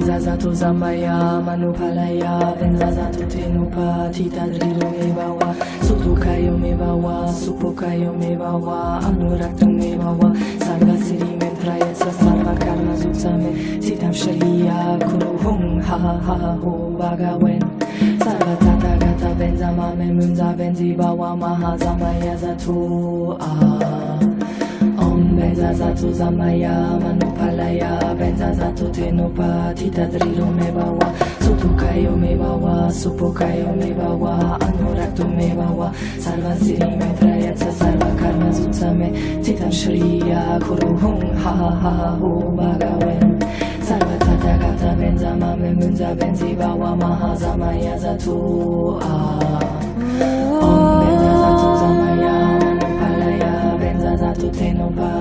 Benzazato Zamaya Manupalaya Benzazato Tenupa Tita Drido Mebawa Sutukayo Mebawa Supokayo Mebawa Anurakto Mebawa Sarva Siri Mentrayatsa Sarva Karma Zutsame Sitam Sharia Kuru Hung Ha Ha Ha Ho Bagawen Sarva Tata Gata Benzama Memunza Benzi Bawa Mahazamaya Zatu Ah Benzazato Zamaya Manupalaya Benzazato Tenopa Tita Drilo Mebawa Sutukayo Mebawa Supokayo Mebawa Anurakto Mebawa Sarva Siri Metrayatsa Sarva Karma Zutsame Titam Shriya Kuru Hung Ha Ha Ha Ho Bagawen Sarva Tata Gata Benzama Memunza Benzi Bawa Mahazamaya Zatu Ah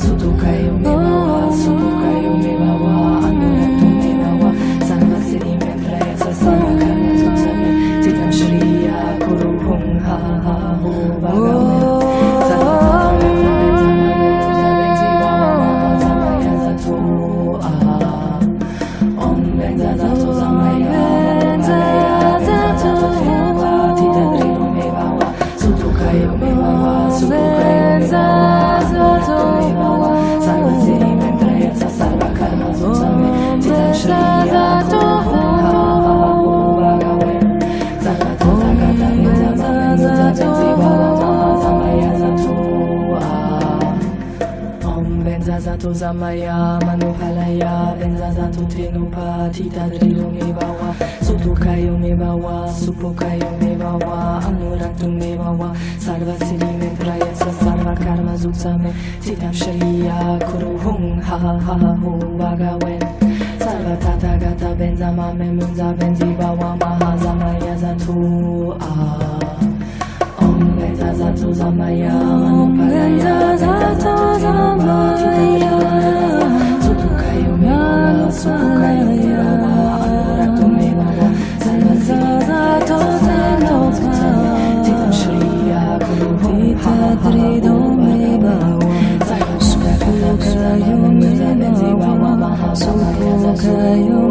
Mahazamaya Zatu Ah Benzazato Zamaya Manupalaya Benzazato Tenopa Tita Drilo Benzazato Zamaya Manupalaya Benzazato Tenupa Tita Drilo Mebawa Sutukayo Mebawa Supokayo Mebawa Anurakto Mebawa Sarva Siri Metrayatsa Sarva Karma Zutsame Titam Shriya Kuru Hung Ha Ha Ha Ho Bagawen Sarva Tata Gata Benzama Memunza Benzi Bawa Mahazamaya Zatu Ah Om Benzazato Zamaya Manupalaya Benzazato Tenupa Tita Drilo Mebawa Sutukayo Mebawa Supokayo Mebawa Anurakto Mebawa Sarva Siri Metrayatsa Sarva